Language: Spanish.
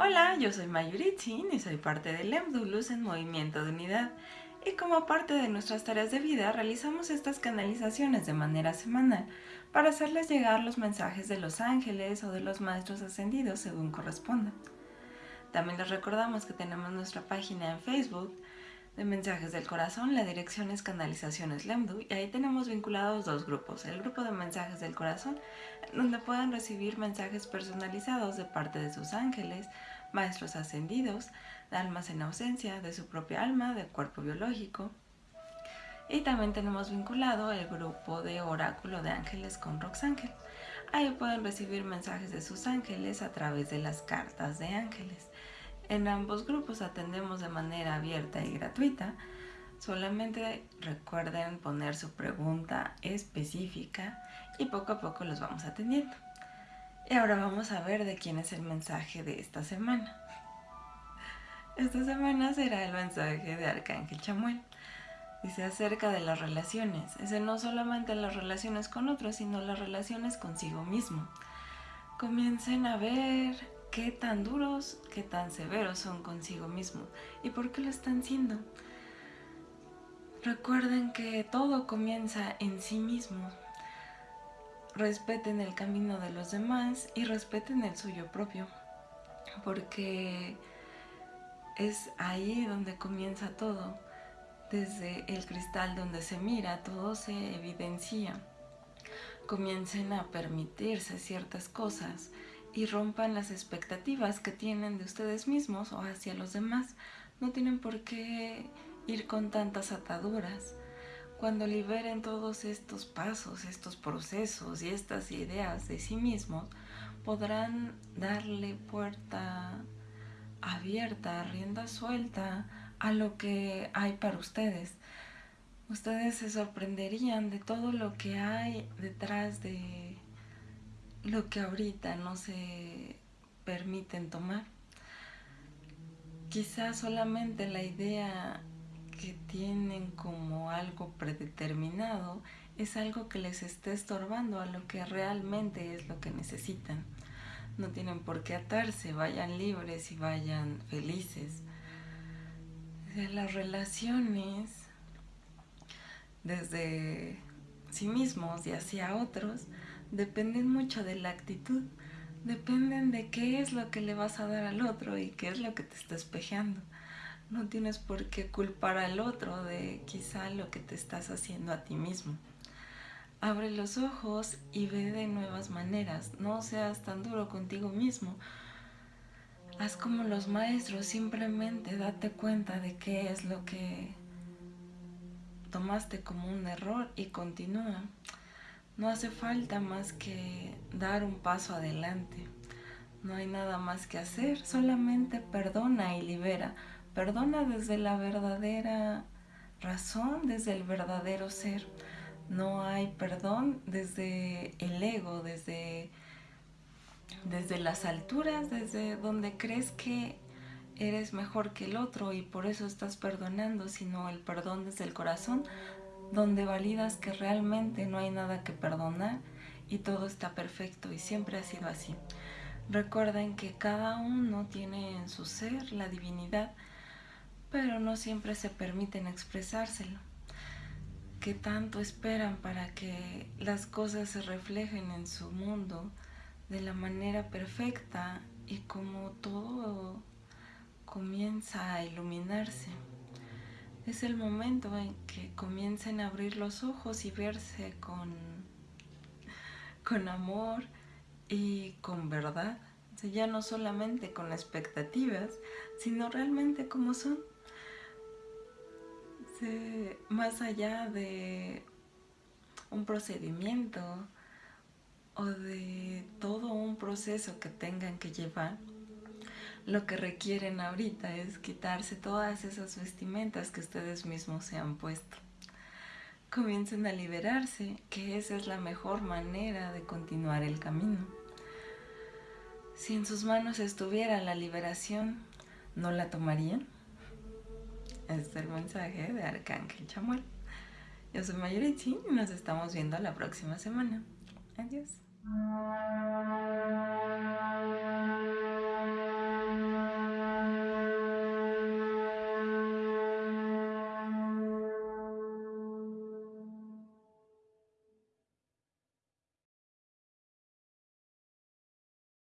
Hola, yo soy Mayuritzin y soy parte del Lemdu Luz en Movimiento de Unidad. Y como parte de nuestras tareas de vida, realizamos estas canalizaciones de manera semanal para hacerles llegar los mensajes de los ángeles o de los maestros ascendidos según corresponda. También les recordamos que tenemos nuestra página en Facebook de Mensajes del Corazón, la dirección es Canalizaciones Lemdu y ahí tenemos vinculados dos grupos, el grupo de Mensajes del Corazón, donde pueden recibir mensajes personalizados de parte de sus ángeles, maestros ascendidos, de almas en ausencia, de su propia alma, del cuerpo biológico. Y también tenemos vinculado el grupo de Oráculo de Ángeles con Roxángel. Ahí pueden recibir mensajes de sus ángeles a través de las cartas de ángeles. En ambos grupos atendemos de manera abierta y gratuita. Solamente recuerden poner su pregunta específica y poco a poco los vamos atendiendo. Y ahora vamos a ver de quién es el mensaje de esta semana. Esta semana será el mensaje de Arcángel Chamuel. Dice acerca de las relaciones. Es no solamente las relaciones con otros, sino las relaciones consigo mismo. Comiencen a ver qué tan duros, qué tan severos son consigo mismo y por qué lo están siendo. Recuerden que todo comienza en sí mismo respeten el camino de los demás y respeten el suyo propio, porque es ahí donde comienza todo, desde el cristal donde se mira, todo se evidencia. Comiencen a permitirse ciertas cosas y rompan las expectativas que tienen de ustedes mismos o hacia los demás. No tienen por qué ir con tantas ataduras. Cuando liberen todos estos pasos, estos procesos y estas ideas de sí mismos, podrán darle puerta abierta, rienda suelta a lo que hay para ustedes. Ustedes se sorprenderían de todo lo que hay detrás de lo que ahorita no se permiten tomar. Quizás solamente la idea que tienen como algo predeterminado es algo que les esté estorbando a lo que realmente es lo que necesitan. No tienen por qué atarse, vayan libres y vayan felices. De las relaciones desde sí mismos y hacia otros dependen mucho de la actitud, dependen de qué es lo que le vas a dar al otro y qué es lo que te está espejeando. No tienes por qué culpar al otro de quizá lo que te estás haciendo a ti mismo. Abre los ojos y ve de nuevas maneras. No seas tan duro contigo mismo. Haz como los maestros, simplemente date cuenta de qué es lo que tomaste como un error y continúa. No hace falta más que dar un paso adelante. No hay nada más que hacer, solamente perdona y libera Perdona desde la verdadera razón, desde el verdadero ser. No hay perdón desde el ego, desde, desde las alturas, desde donde crees que eres mejor que el otro y por eso estás perdonando, sino el perdón desde el corazón, donde validas que realmente no hay nada que perdonar y todo está perfecto y siempre ha sido así. Recuerden que cada uno tiene en su ser la divinidad pero no siempre se permiten expresárselo. ¿Qué tanto esperan para que las cosas se reflejen en su mundo de la manera perfecta y como todo comienza a iluminarse? Es el momento en que comiencen a abrir los ojos y verse con, con amor y con verdad. ya no solamente con expectativas, sino realmente como son más allá de un procedimiento o de todo un proceso que tengan que llevar, lo que requieren ahorita es quitarse todas esas vestimentas que ustedes mismos se han puesto. Comiencen a liberarse, que esa es la mejor manera de continuar el camino. Si en sus manos estuviera la liberación, ¿no la tomarían? Este es el mensaje de Arcángel Chamuel. Yo soy Mayurichi y nos estamos viendo la próxima semana. Adiós.